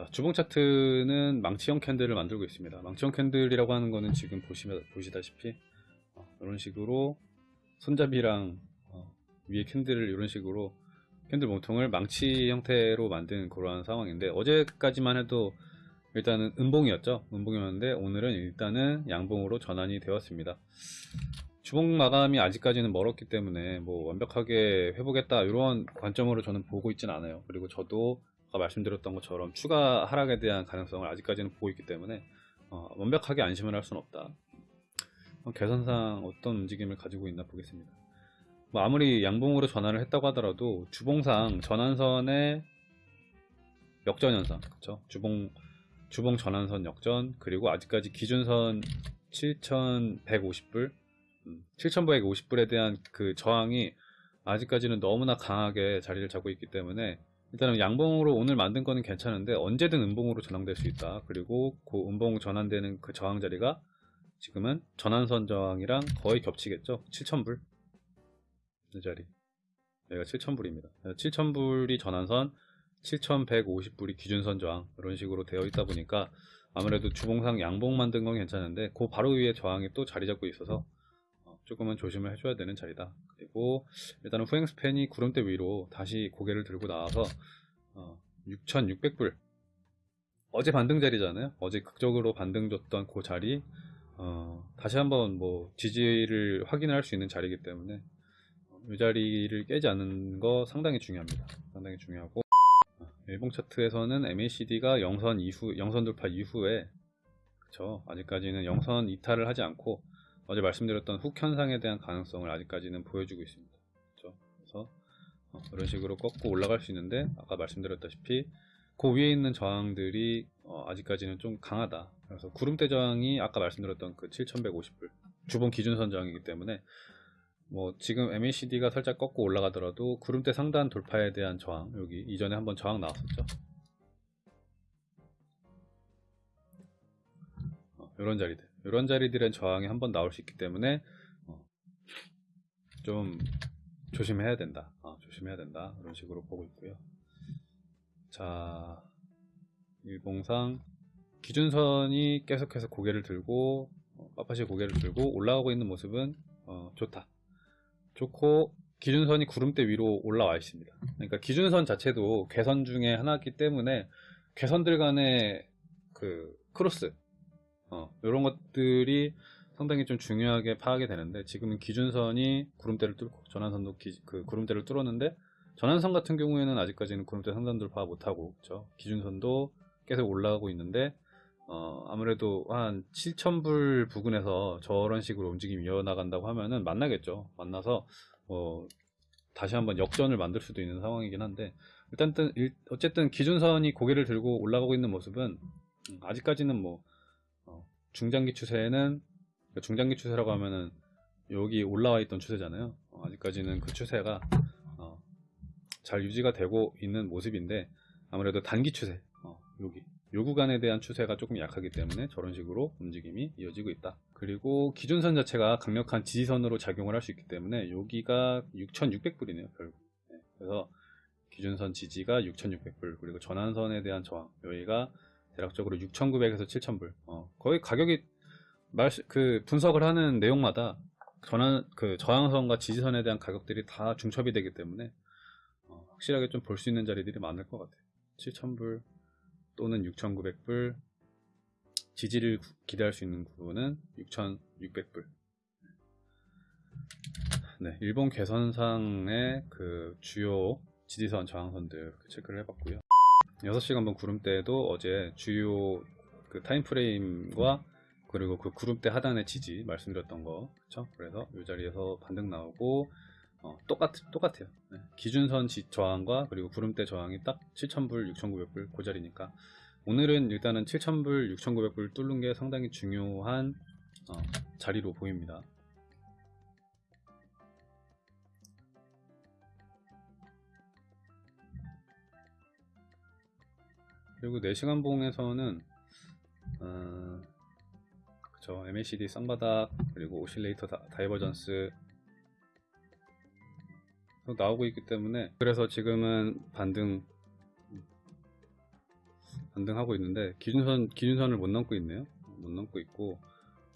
자, 주봉 차트는 망치형 캔들을 만들고 있습니다. 망치형 캔들이라고 하는 거는 지금 보시면, 보시다시피 어, 이런 식으로 손잡이랑 어, 위에 캔들을 이런 식으로 캔들 몸통을 망치 형태로 만든 그러한 상황인데 어제까지만 해도 일단은 음봉이었죠. 음봉이었는데 오늘은 일단은 양봉으로 전환이 되었습니다. 주봉 마감이 아직까지는 멀었기 때문에 뭐 완벽하게 회복했다 이런 관점으로 저는 보고 있진 않아요. 그리고 저도 아까 말씀드렸던 것처럼 추가 하락에 대한 가능성을 아직까지는 보고 있기 때문에 어, 완벽하게 안심을 할 수는 없다. 어, 개선상 어떤 움직임을 가지고 있나 보겠습니다. 뭐 아무리 양봉으로 전환을 했다고 하더라도 주봉상 전환선의 역전 현상, 그렇죠? 주봉 주봉 전환선 역전 그리고 아직까지 기준선 7,150불, 음, 7,150불에 대한 그 저항이 아직까지는 너무나 강하게 자리를 잡고 있기 때문에 일단은 양봉으로 오늘 만든 거는 괜찮은데 언제든 음봉으로 전환될 수 있다. 그리고 그 음봉 전환되는 그 저항 자리가 지금은 전환선 저항이랑 거의 겹치겠죠. 7,000불 이 자리 여기가 7,000불입니다. 7,000불이 전환선 7,150불이 기준선 저항 이런 식으로 되어 있다 보니까 아무래도 주봉상 양봉 만든 건 괜찮은데 그 바로 위에 저항이 또 자리 잡고 있어서 어, 조금은 조심을 해줘야 되는 자리다. 그리고 일단은 후행 스팬이 구름대 위로 다시 고개를 들고 나와서 어, 6,600불 어제 반등 자리잖아요. 어제 극적으로 반등 줬던 그 자리 어, 다시 한번 뭐 지지를 확인할 수 있는 자리이기 때문에 어, 이 자리를 깨지 않는 거 상당히 중요합니다. 상당히 중요하고 일봉 차트에서는 MACD가 영선 이후 영선 돌파 이후에 그쵸 아직까지는 영선 이탈을 하지 않고 어제 말씀드렸던 훅 현상에 대한 가능성을 아직까지는 보여주고 있습니다. 그쵸 그래서 어, 이런 식으로 꺾고 올라갈 수 있는데 아까 말씀드렸다시피 그 위에 있는 저항들이 어, 아직까지는 좀 강하다. 그래서 구름대 저항이 아까 말씀드렸던 그 7,150불 주봉 기준선 저항이기 때문에 뭐 지금 MACD가 살짝 꺾고 올라가더라도 구름대 상단 돌파에 대한 저항 여기 이전에 한번 저항 나왔었죠 어, 이런 자리들 이런 자리들은 저항이 한번 나올 수 있기 때문에 어, 좀 조심해야 된다. 어, 조심해야 된다. 이런 식으로 보고 있고요. 자 일봉상 기준선이 계속해서 고개를 들고 어, 빳빳이 고개를 들고 올라가고 있는 모습은 어, 좋다. 좋고 기준선이 구름대 위로 올라와 있습니다. 그러니까 기준선 자체도 괴선 중에 하나이기 때문에 괴선들 간의 그 크로스 어, 이런 것들이 상당히 좀 중요하게 파악이 되는데 지금은 기준선이 구름대를 뚫고 전환선도 기, 그 구름대를 뚫었는데 전환선 같은 경우에는 아직까지는 구름대 상단 돌파 못하고 그렇죠? 기준선도 계속 올라가고 있는데 어, 아무래도 한 7,000불 부근에서 저런 식으로 움직임이 이어나간다고 하면은 만나겠죠. 만나서, 어, 다시 한번 역전을 만들 수도 있는 상황이긴 한데, 일단, 어쨌든 기준선이 고개를 들고 올라가고 있는 모습은, 음, 아직까지는 뭐, 어, 중장기 추세는, 그러니까 중장기 추세라고 하면은, 여기 올라와 있던 추세잖아요. 어, 아직까지는 그 추세가, 어, 잘 유지가 되고 있는 모습인데, 아무래도 단기 추세, 어, 여기, 요 구간에 대한 추세가 조금 약하기 때문에 저런 식으로 움직임이 이어지고 있다. 그리고 기준선 자체가 강력한 지지선으로 작용을 할 수 있기 때문에 여기가 6,600불이네요, 결국. 네, 그래서 기준선 지지가 6,600불, 그리고 전환선에 대한 저항, 여기가 대략적으로 6,900에서 7,000불. 어, 거의 가격이 말, 그 분석을 하는 내용마다 전환, 그 저항선과 지지선에 대한 가격들이 다 중첩이 되기 때문에 어, 확실하게 좀 볼 수 있는 자리들이 많을 것 같아요. 7,000불, 또는 6,900불 지지를 기대할 수 있는 구분은 6,600불 네, 일본 개선상의 그 주요 지지선 저항선들 체크를 해봤고요 6시간분 구름대도 어제 주요 그 타임프레임과 그리고 그 구름대 하단의 지지 말씀드렸던 거 그쵸? 그래서 이 자리에서 반등 나오고 어, 똑같, 똑같아요. 네. 기준선 지, 저항과 그리고 구름대 저항이 딱 7,000불, 6,900불 그 자리니까 오늘은 일단은 7,000불, 6,900불 뚫는 게 상당히 중요한 어, 자리로 보입니다. 그리고 4시간 봉에서는 어, 그쵸. MACD 쌍바닥 그리고 oscillator 다, divergence. 나오고 있기 때문에 그래서 지금은 반등 반등하고 있는데 기준선 기준선을 못 넘고 있네요. 못 넘고 있고.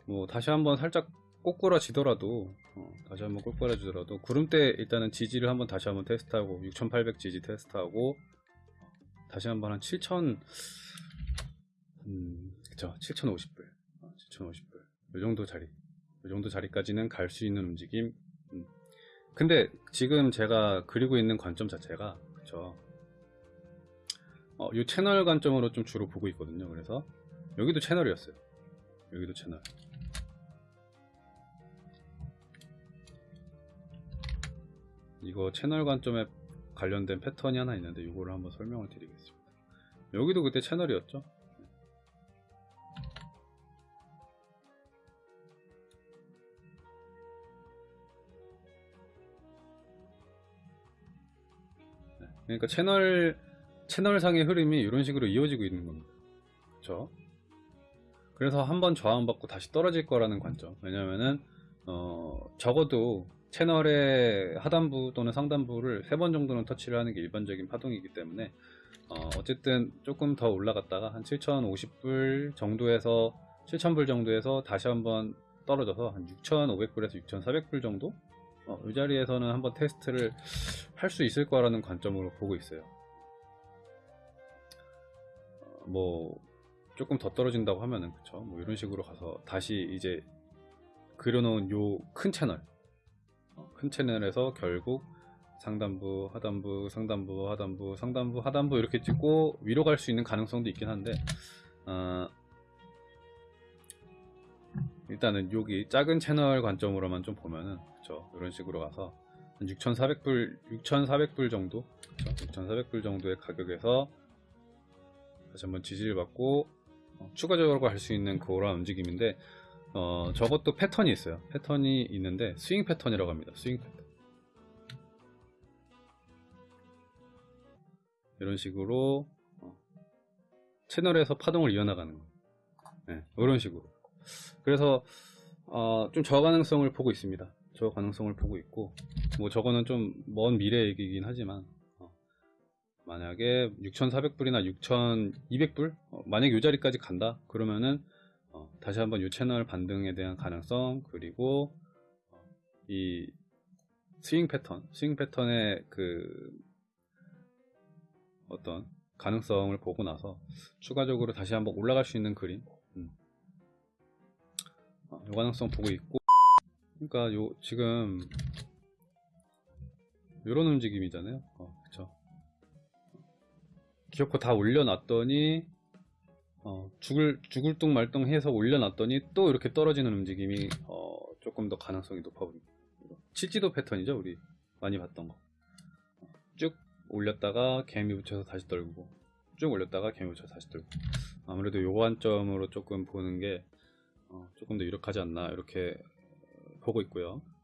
뭐 다시 한번 살짝 꼬꾸라지더라도 어, 다시 한번 꼬꾸라지더라도 구름대 일단은 지지를 한번 다시 한번 테스트하고 6,800 지지 테스트하고 다시 한번 한7,000 음, 그쵸 7,050불 7,050불 이 정도 자리 이 정도 자리까지는 갈 수 있는 움직임 음. 근데 지금 제가 그리고 있는 관점 자체가 그쵸 어, 이 채널 관점으로 좀 주로 보고 있거든요. 그래서 여기도 채널이었어요. 여기도 채널. 이거 채널 관점에 관련된 패턴이 하나 있는데 이거를 한번 설명을 드리겠습니다. 여기도 그때 채널이었죠. 네, 그러니까 채널 채널상의 흐름이 이런 식으로 이어지고 있는 겁니다. 그렇죠? 그래서 한번 저항받고 다시 떨어질 거라는 관점. 왜냐면은 어, 적어도 채널의 하단부 또는 상단부를 세 번 정도는 터치를 하는 게 일반적인 파동이기 때문에 어, 어쨌든 조금 더 올라갔다가 한 7,050불 정도에서 7,000불 정도에서 다시 한번 떨어져서 한 6,500불에서 6,400불 정도 어, 이 자리에서는 한번 테스트를 할 수 있을 거라는 관점으로 보고 있어요. 뭐 조금 더 떨어진다고 하면은 그쵸 뭐 이런 식으로 가서 다시 이제 그려놓은 요 큰 채널 어, 큰 채널에서 결국 상단부 하단부 상단부 하단부 상단부 하단부 이렇게 찍고 위로 갈 수 있는 가능성도 있긴 한데 어, 일단은 여기 작은 채널 관점으로만 좀 보면은 그쵸 이런 식으로 가서 한 6,400불 6,400불 정도 그쵸? 6,400불 정도의 가격에서 다시 한번 지지를 받고 어, 추가적으로 갈수 있는 그런 움직임인데 어, 저것도 패턴이 있어요. 패턴이 있는데 스윙 패턴이라고 합니다. 스윙 패턴. 이런 식으로 어, 채널에서 파동을 이어나가는 거. 네, 이런 식으로. 그래서 어, 좀 저가능성을 보고 있습니다. 저가능성을 보고 있고 뭐 저거는 좀 먼 미래 얘기이긴 하지만 만약에 6,400불이나 6,200불 어, 만약에 이 자리까지 간다 그러면은 어, 다시 한번 이 채널 반등에 대한 가능성 그리고 어, 이 스윙 패턴 스윙 패턴의 그 어떤 가능성을 보고 나서 추가적으로 다시 한번 올라갈 수 있는 그림 음. 어, 이 가능성 보고 있고 그러니까 요 지금 이런 움직임이잖아요 어, 그쵸 기어코 다 올려놨더니 어, 죽을 죽을 뚱 말뚱 해서 올려놨더니 또 이렇게 떨어지는 움직임이 어, 조금 더 가능성이 높아 보입니다. 칠지도 패턴이죠, 우리 많이 봤던 거. 쭉 올렸다가 개미 붙여서 다시 떨고, 쭉 올렸다가 개미 붙여서 다시 떨고. 아무래도 요 관점으로 조금 보는 게 어, 조금 더 유력하지 않나 이렇게 보고 있고요.